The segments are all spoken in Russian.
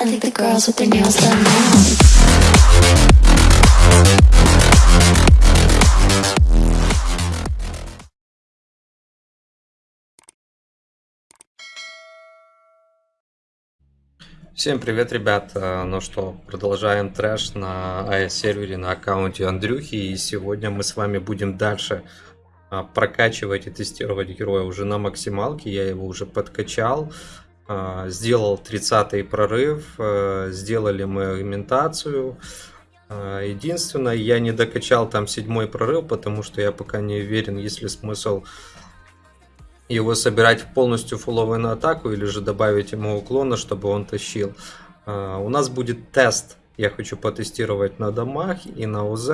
I think the girls with their nails done now. Всем привет, ребят! Э, Ну что, продолжаем трэш на AES-сервере на аккаунте Андрюхи. И сегодня мы с вами будем дальше а, прокачивать и тестировать героя уже на максималке. Я его уже подкачал. А, Сделал 30 прорыв. э, Сделали мы агментацию. А, Единственное, я не докачал там седьмой прорыв, потому что я пока не уверен, есть ли смысл его собирать полностью фуловую на атаку или же добавить ему уклона, чтобы он тащил. А, У нас будет тест. Я хочу потестировать на домах и на УЗ.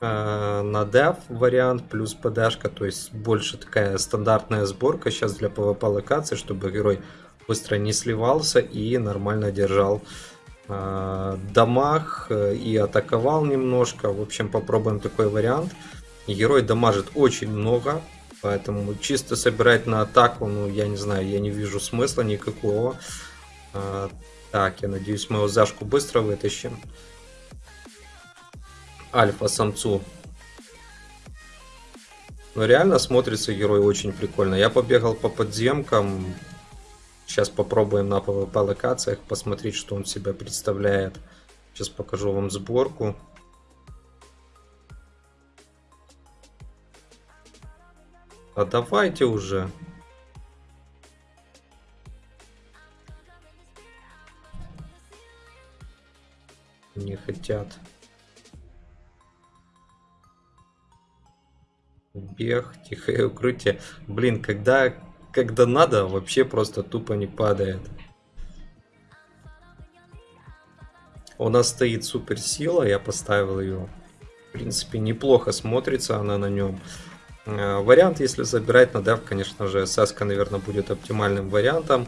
На дев вариант плюс ПДшка, то есть больше такая стандартная сборка сейчас для PvP локации, чтобы герой быстро не сливался и нормально держал а, э, и атаковал немножко. В общем, попробуем такой вариант. Герой дамажит очень много, поэтому чисто собирать на атаку, ну, я не знаю, я не вижу смысла никакого. А, так, я надеюсь, мы его зашку быстро вытащим. Альфа-самцу. Но реально смотрится герой очень прикольно. Я побегал по подземкам. Сейчас попробуем на PvP локациях посмотреть, что он себя представляет. Сейчас покажу вам сборку. А давайте уже. Не хотят. Бег, тихое укрытие. Блин, когда, когда надо, вообще просто тупо не падает. У нас стоит суперсила, я поставил ее. В принципе, неплохо смотрится она на нем. Э, Вариант, если забирать на дев, конечно же, Саска, наверное, будет оптимальным вариантом.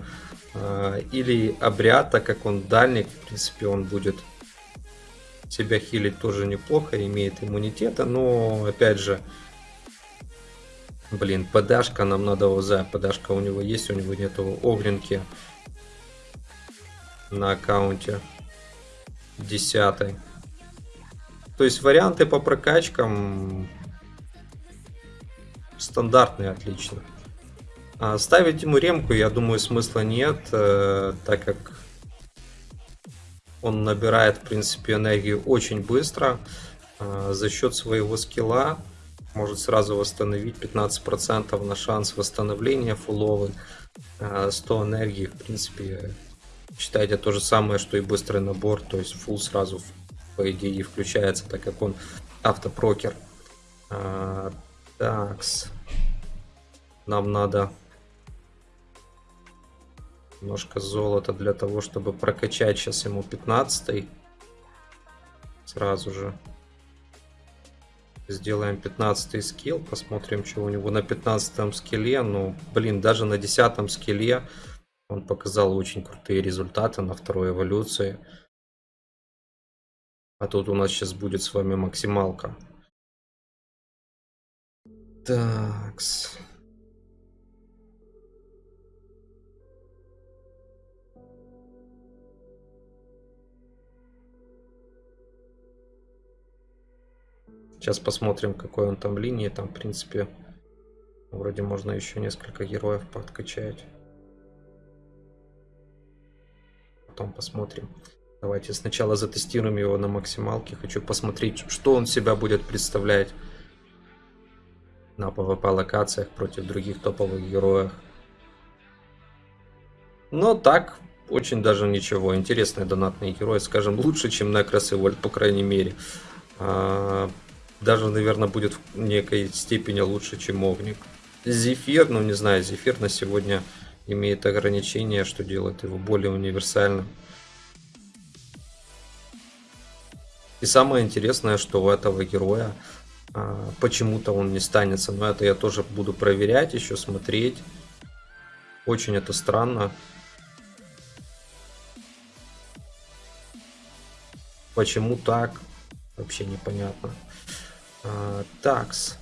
Э, Или обряд, так как он дальник, в принципе, он будет себя хилить тоже неплохо, имеет иммунитета, но, опять же, блин, подашка, нам надо ОЗ, подашка у него есть, у него нету огненки на аккаунте 10. То есть варианты по прокачкам стандартные, отлично. А ставить ему ремку, я думаю, смысла нет, э, так как он набирает, в принципе, энергию очень быстро. э, за счет своего скилла может сразу восстановить 15% на шанс восстановления фуловый. Э, 100 энергии, в принципе, считайте то же самое, что и быстрый набор. То есть фул сразу, по идее, включается, так как он автопрокер. А, Такс. Нам надо немножко золота для того, чтобы прокачать сейчас ему 15 Сразу же. Сделаем 15 скилл, посмотрим, что у него на 15 скилле. Ну, блин, даже на 10 скилле он показал очень крутые результаты на второй эволюции. А тут у нас сейчас будет с вами максималка. Такс. Сейчас посмотрим, какой он там линии. Там, в принципе, вроде можно еще несколько героев подкачать. Потом посмотрим. Давайте сначала затестируем его на максималке. Хочу посмотреть, что он себя будет представлять на PvP локациях против других топовых героев. Но так, очень даже ничего. Интересный донатный герой, скажем, лучше, чем Некрос и Вольт, по крайней мере. Даже, наверное, будет в некой степени лучше, чем Огник. Зефир, ну не знаю, Зефир на сегодня имеет ограничения, что делает его более универсальным. И самое интересное, что у этого героя а, почему-то он не станется. Но это я тоже буду проверять, еще смотреть. Очень это странно. Почему так? Вообще непонятно. А, такс.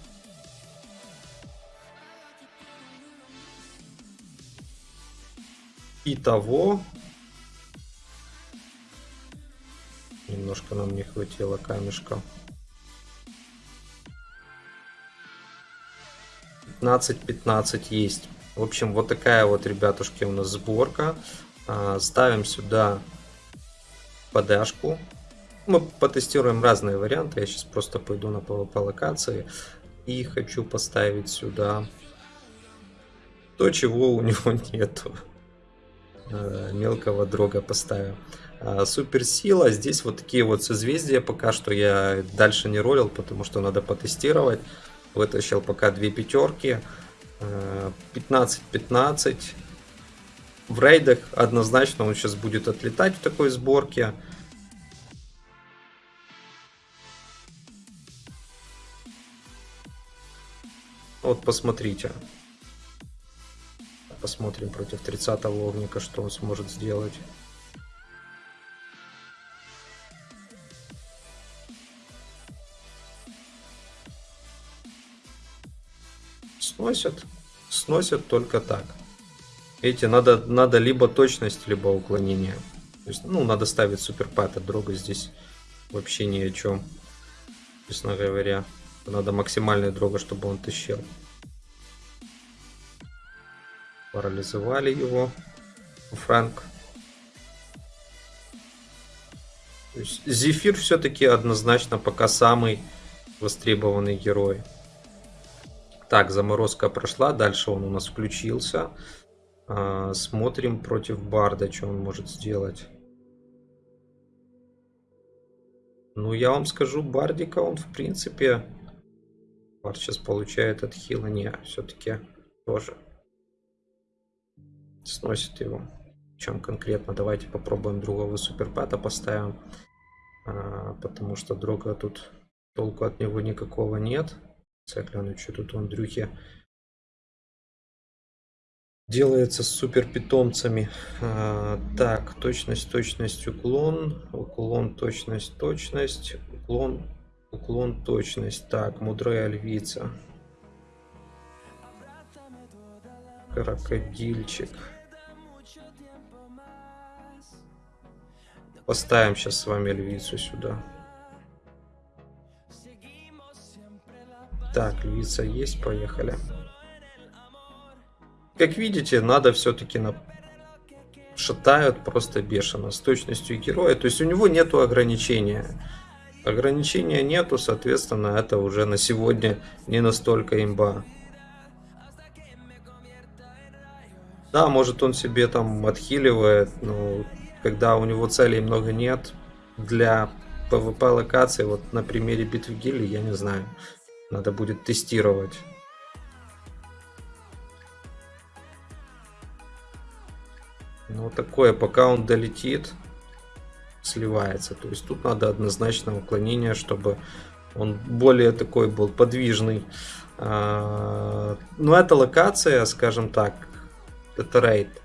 Итого Немножко нам не хватило камешка. 15-15 есть. В общем, вот такая вот, ребятушки, у нас сборка. А, ставим сюда подашку. Мы потестируем разные варианты. Я сейчас просто пойду на PvP локации. И хочу поставить сюда то, чего у него нету. А, мелкого дрога поставим. А, суперсила. Здесь вот такие вот созвездия. Пока что я дальше не ролил, потому что надо потестировать. Вытащил пока две пятерки. 15-15. В рейдах однозначно он сейчас будет отлетать в такой сборке. Вот посмотрите. Посмотрим против 30-го огника, что он сможет сделать. сносят. Сносят только так. Эти надо, надо либо точность, либо уклонение. То есть, ну, надо ставить суперпад, а дрога здесь вообще ни о чем. Честно говоря. Надо максимальный дрога, чтобы он тащил. Парализовали его. Франк. Зефир все-таки однозначно пока самый востребованный герой. Так, заморозка прошла, дальше он у нас включился. А, смотрим против Барда, что он может сделать. Ну, я вам скажу, Бардика он, в принципе... Бард сейчас получает от хила. Не, все-таки тоже сносит его. Чем конкретно? Давайте попробуем другого суперпата поставим. А, потому что друга тут толку от него никакого нет. Гляну, что тут у Андрюхи делается с супер питомцами. А, так, точность, точность, уклон, уклон, точность, точность, уклон, уклон, точность. Так, мудрая львица. Крокодильчик. Поставим сейчас с вами львицу сюда. Так, львица есть, поехали. Как видите, надо все-таки на... Шатают просто бешено, с точностью героя. То есть у него нету ограничения. Ограничения нету, соответственно, это уже на сегодня не настолько имба. Да, может он себе там отхиливает, но когда у него целей много нет, для PvP локации, вот на примере битвы гильдии, я не знаю. Надо будет тестировать. Ну, такое, пока он долетит, сливается. То есть тут надо однозначно уклонение, чтобы он более такой был подвижный. А, но эта локация, скажем так, это рейд.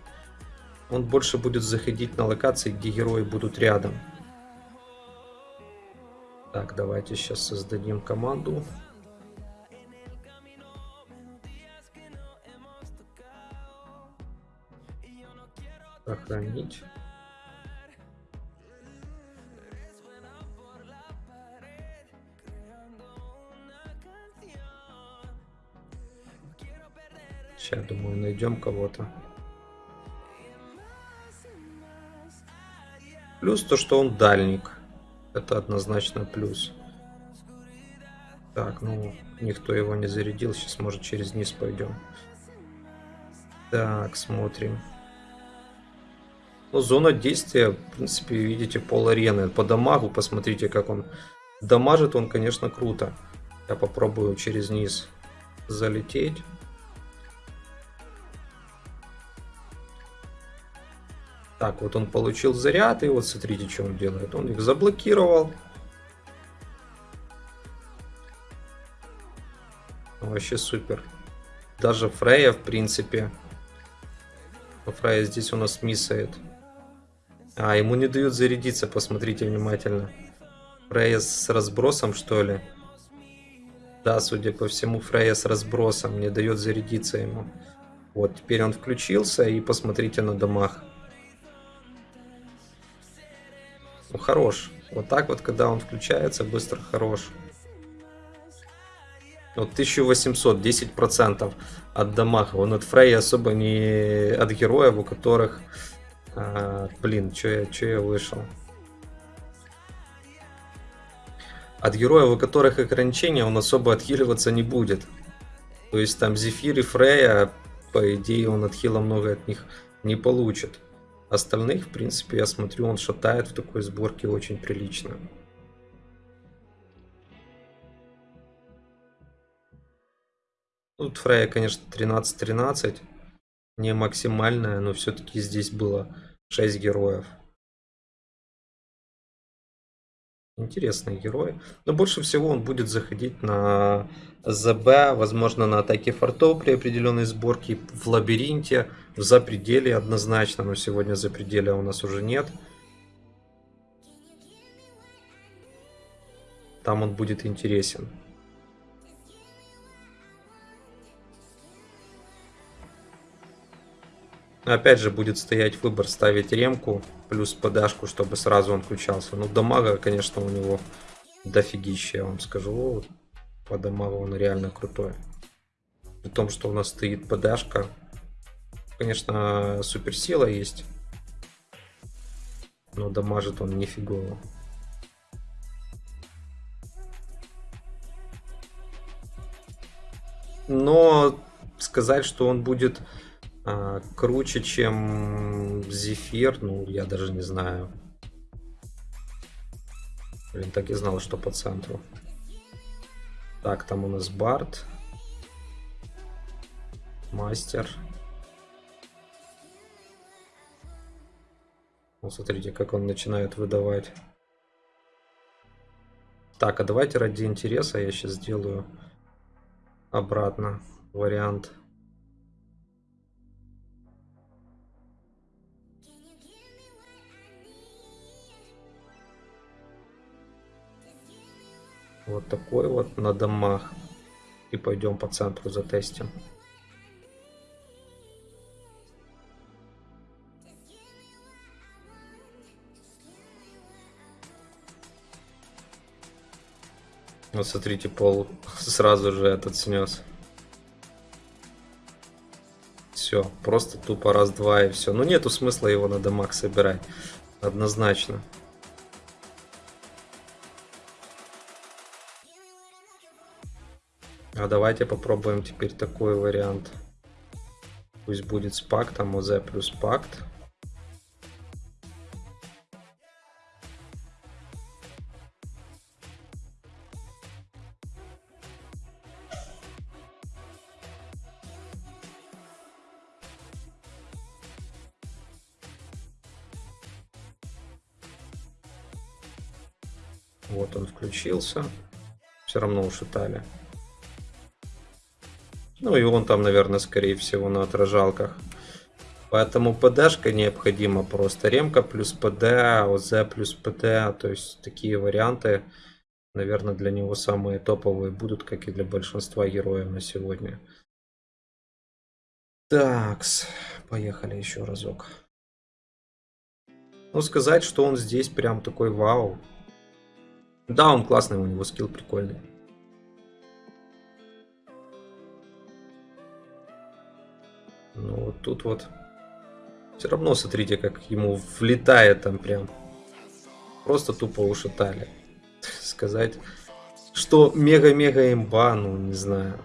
Он больше будет заходить на локации, где герои будут рядом. Так, давайте сейчас создадим команду. Сохранить. Сейчас, думаю, найдем кого-то. Плюс то, что он дальник. Это однозначно плюс. Так, ну, никто его не зарядил. Сейчас, может, через низ пойдем. Так, смотрим. Ну, зона действия, в принципе, видите, пол арены. По дамагу посмотрите, как он дамажит. Он, конечно, круто. Я попробую через низ залететь. Так, вот он получил заряд, и вот смотрите, что он делает. Он их заблокировал. Вообще супер. Даже Фрея, в принципе. Фрея здесь у нас миссает. А, ему не дают зарядиться, посмотрите внимательно. Фрея с разбросом, что ли? Да, судя по всему, Фрея с разбросом не дает зарядиться ему. Вот, теперь он включился, и посмотрите на домах. Ну, хорош. Вот так вот, когда он включается, быстро хорош. Вот 1800, 10% от дамага. Он от Фрей особо не от героев, у которых... А, блин, что я, чё я вышел? От героев, у которых ограничения, он особо отхиливаться не будет. То есть там Зефир и Фрея, по идее, он отхила много от них не получит. Остальных, в принципе, я смотрю, он шатает в такой сборке очень прилично. Тут Фрея, конечно, 13-13. Не максимальная, но все-таки здесь было 6 героев. Интересный герой. Но больше всего он будет заходить на ЗБ, возможно, на атаке фортов при определенной сборке, в лабиринте, в запределе однозначно, но сегодня запределя у нас уже нет. Там он будет интересен. Опять же будет стоять выбор ставить ремку плюс подашку, чтобы сразу он включался. Ну дамага, конечно, у него дофигища, я вам скажу. По дамагу он реально крутой. При том, что у нас стоит подашка. Конечно, суперсила есть. Но дамажит он нифигово. Но сказать, что он будет а, круче, чем Зефир, ну, я даже не знаю. Блин, так и знал, что по центру. Так, там у нас Барт. Мастер. Вот смотрите, как он начинает выдавать. Так, а давайте ради интереса я сейчас сделаю обратно вариант. Вот такой вот на домах. И пойдем по центру затестим. Вот смотрите, пол сразу же этот снес. Все, просто тупо раз-два и все. Ну нету смысла его на домах собирать. Однозначно. А давайте попробуем теперь такой вариант. Пусть будет с пактом ОЗ плюс пакт. Вот он включился. Все равно ушатали. Ну и он там, наверное, скорее всего на отражалках. Поэтому ПДшка необходима просто. Ремка плюс ПД, ОЗ плюс ПД. То есть такие варианты, наверное, для него самые топовые будут, как и для большинства героев на сегодня. Такс, поехали еще разок. Ну, сказать, что он здесь прям такой вау. Да, он классный, у него скилл прикольный. Ну вот тут вот все равно смотрите, как ему влетает там прям. Просто тупо ушатали. Сказать, что мега-мега имба, ну не знаю.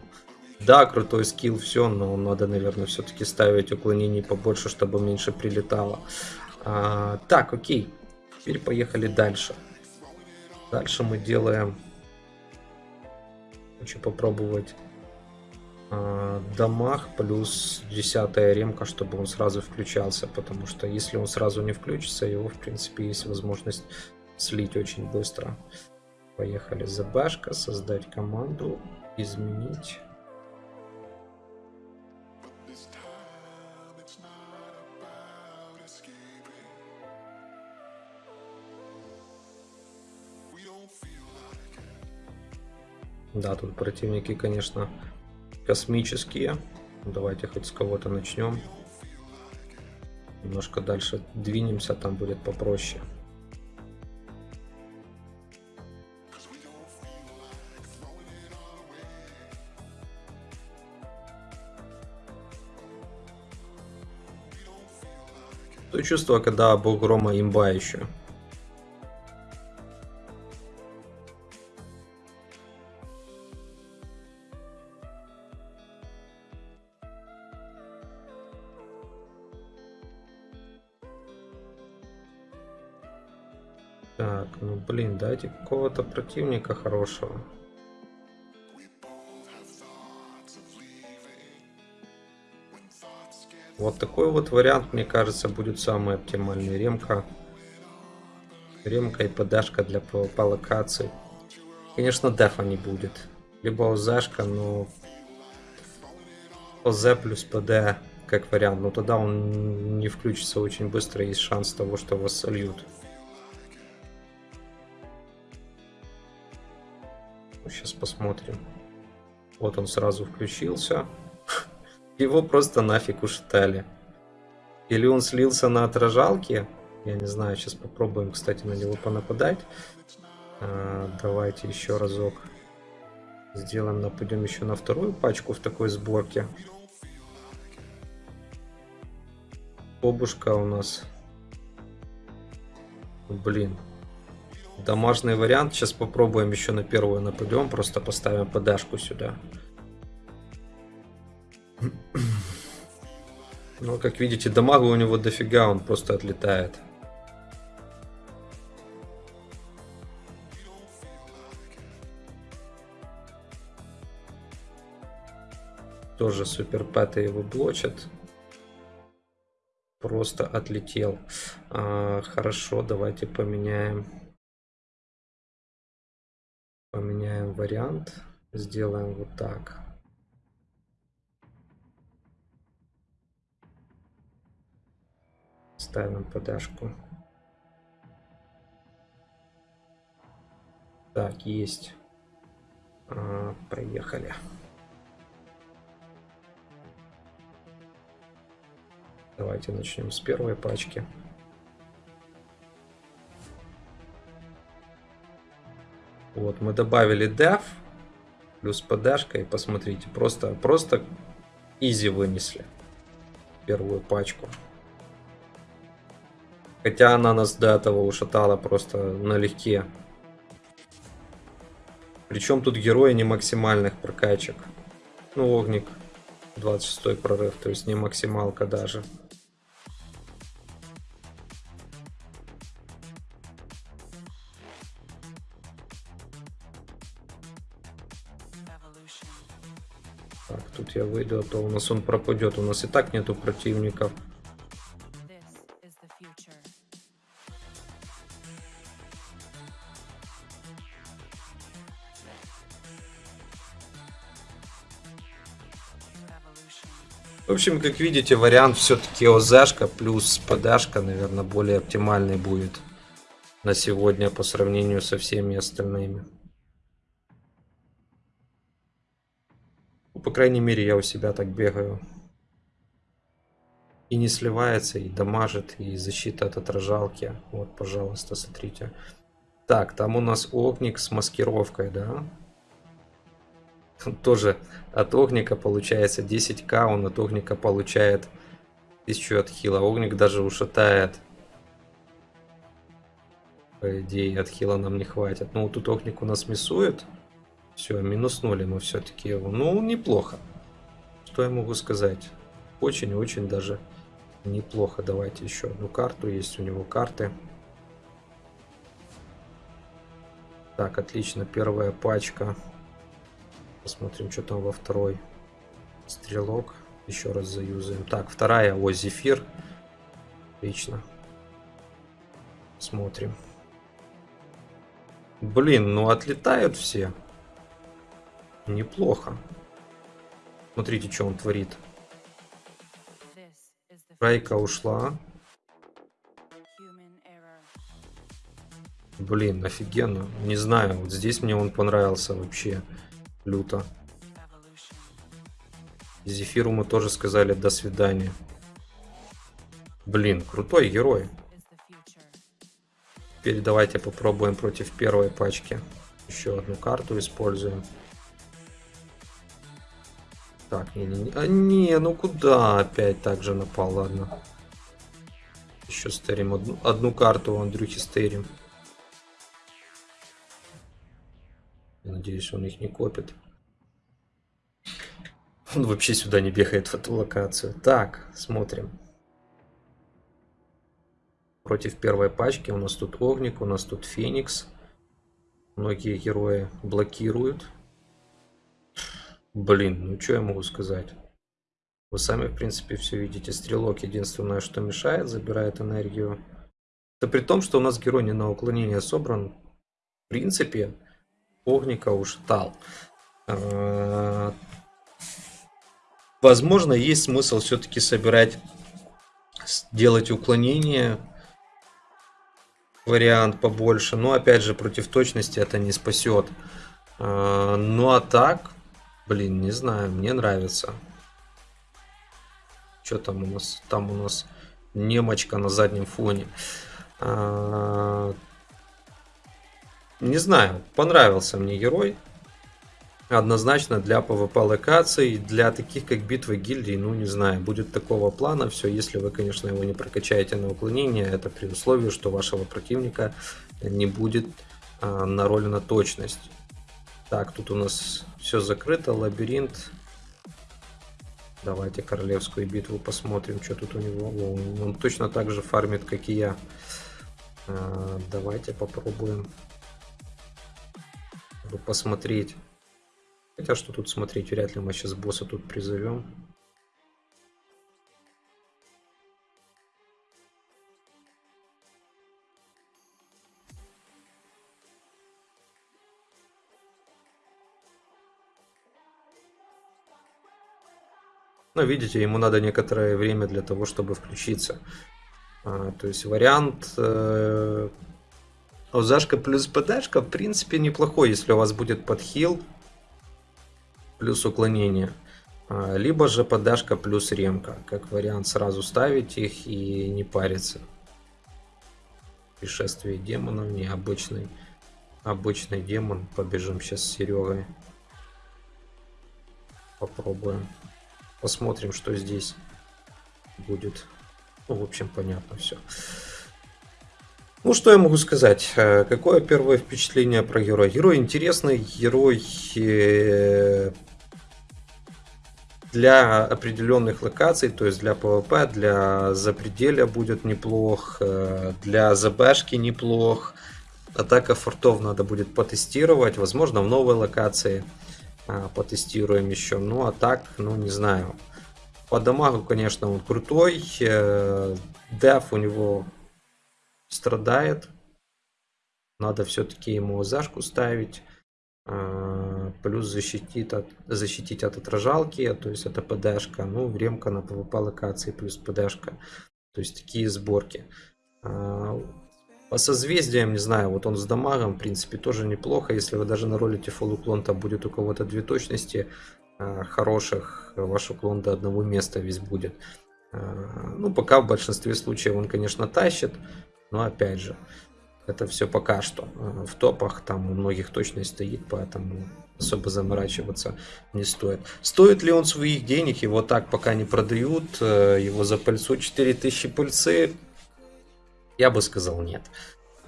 Да, крутой скилл, все, но надо, наверное, все-таки ставить уклонений побольше, чтобы меньше прилетало. А, так, окей. Теперь поехали дальше. Дальше мы делаем... Хочу попробовать а, домах плюс 10 ремка, чтобы он сразу включался, потому что если он сразу не включится, его в принципе есть возможность слить очень быстро. Поехали за башка, создать команду, изменить. Да, тут противники, конечно, космические. Ну, давайте хоть с кого-то начнем. Немножко дальше двинемся, там будет попроще. То чувство, когда был грома имба еще. Так, ну блин, дайте какого-то противника хорошего. Вот такой вот вариант, мне кажется, будет самый оптимальный. Ремка. Ремка и подашка для по, локации. Конечно, дефа не будет. Либо ОЗшка, но ОЗ плюс ПД как вариант. Но тогда он не включится очень быстро. Есть шанс того, что вас сольют. Сейчас посмотрим. Вот он сразу включился. Его просто нафиг ушатали. Или он слился на отражалке. Я не знаю, сейчас попробуем, кстати, на него понападать. А, давайте еще разок сделаем, нападем еще на вторую пачку в такой сборке. Бобушка у нас. Блин. Домашний вариант. Сейчас попробуем еще на первую нападем. Просто поставим подашку сюда. Ну, как видите, дамага у него дофига, он просто отлетает. Тоже супер пэты его блочат. Просто отлетел. А, хорошо, давайте поменяем. Поменяем вариант. Сделаем вот так. Ставим подашку. Так, есть. А, поехали. Давайте начнем с первой пачки. Вот, мы добавили def плюс подашка и посмотрите, просто, просто изи вынесли первую пачку. Хотя она нас до этого ушатала просто налегке. Причем тут герои не максимальных прокачек. Ну, Огник 26 прорыв, то есть не максималка даже. Я выйду, а то у нас он пропадет. У нас и так нету противников. В общем, как видите, вариант все-таки ОЗшка плюс подашка, наверное, более оптимальный будет на сегодня по сравнению со всеми остальными. По крайней мере, я у себя так бегаю. И не сливается, и дамажит, и защита от отражалки. Вот, пожалуйста, смотрите. Так, там у нас огник с маскировкой, да? тоже от огника получается 10к, он от огника получает 1000 от хила. Огник даже ушатает. По идее, от хила нам не хватит. Ну, тут огник у нас миссует. Все, минуснули мы все-таки его. Ну, неплохо. Что я могу сказать? Очень-очень даже неплохо. Давайте еще одну карту. Есть у него карты. Так, отлично. Первая пачка. Посмотрим, что там во второй. Стрелок. Еще раз заюзаем. Так, вторая. О, зефир. Отлично. Смотрим. Блин, ну отлетают все. Неплохо. Смотрите, что он творит. Райка ушла. Блин, офигенно. Не знаю, вот здесь мне он понравился вообще люто. Зефиру мы тоже сказали до свидания. Блин, крутой герой. Теперь давайте попробуем против первой пачки. Еще одну карту используем. Так, не, не. А, не, ну куда опять так же напал, ладно. еще стырим. Одну, одну карту у Андрюхи стырим. Я надеюсь, он их не копит. Он вообще сюда не бегает в эту локацию. Так, смотрим. Против первой пачки у нас тут Огник, у нас тут Феникс. Многие герои блокируют. Блин, ну что я могу сказать? Вы сами, в принципе, все видите. Стрелок единственное, что мешает, забирает энергию. Это при том, что у нас герой не на уклонение собран. В принципе, Огника ушатал. А, возможно, есть смысл все-таки собирать, делать уклонение. Вариант побольше. Но, опять же, против точности это не спасет. А, ну, а так, блин, не знаю, мне нравится. Что там у нас? Там у нас немочка на заднем фоне. А, не знаю, понравился мне герой. Однозначно для PvP локаций, для таких как битвы гильдий, ну не знаю, будет такого плана все, если вы, конечно, его не прокачаете на уклонение, это при условии, что вашего противника не будет а, на точность. Так, тут у нас все закрыто, лабиринт, Давайте королевскую битву посмотрим, что тут у него. О, он точно так же фармит, как и я. А, давайте попробуем посмотреть. Хотя что тут смотреть, вряд ли мы сейчас босса тут призовем. Но видите, ему надо некоторое время для того, чтобы включиться. А, то есть вариант э, Озашка плюс ПДшка в принципе неплохой, если у вас будет подхил плюс уклонение. А, либо же подашка плюс ремка. Как вариант сразу ставить их и не париться. Пришествие демонов, необычный. Обычный демон. Побежим сейчас с Серегой. Попробуем. Посмотрим, что здесь будет. Ну, в общем, понятно все. Ну, что я могу сказать? Э, какое первое впечатление про героя? Герой интересный, герой э, для определенных локаций, то есть для PvP, для запределя будет неплох, э, для ЗБшки неплох. Атака фортов надо будет потестировать, возможно в новой локации. А, потестируем еще. Ну, а так, ну, не знаю. По дамагу, конечно, он крутой. Э, деф у него страдает. Надо все-таки ему зашку ставить. А, плюс защитить от, защитить от отражалки, то есть это ПДшка. Ну, ремка на PvP локации плюс ПДшка. То есть такие сборки. По созвездиям, не знаю, вот он с дамагом, в принципе, тоже неплохо. Если вы даже наролите full уклон, там будет у кого-то две точности э, хороших, ваш уклон до одного места весь будет. Э, ну, пока в большинстве случаев он, конечно, тащит, но опять же, это все пока что. Э, в топах там у многих точность стоит, поэтому особо заморачиваться не стоит. Стоит ли он своих денег? Его так пока не продают. Его за пыльцу 4000 пыльцы я бы сказал нет.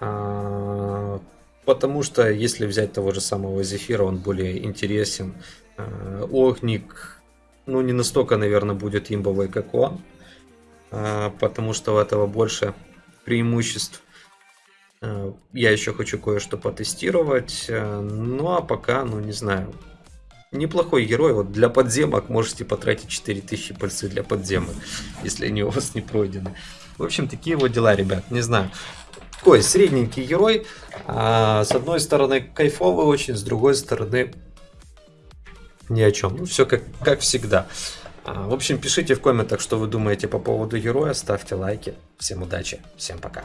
А, потому что если взять того же самого Зефира, он более интересен. А, Огник, ну не настолько, наверное, будет имбовый, как он. А, потому что у этого больше преимуществ. Я еще хочу кое-что потестировать. Ну а пока, ну не знаю. Неплохой герой. Вот для подземок можете потратить 4000 пальцы для подземок, если они у вас не пройдены. В общем, такие вот дела, ребят. Не знаю. Такой средненький герой. А, с одной стороны кайфовый очень, с другой стороны ни о чем. Ну, все как, как всегда. А, в общем, пишите в комментах, что вы думаете по поводу героя. Ставьте лайки. Всем удачи. Всем пока.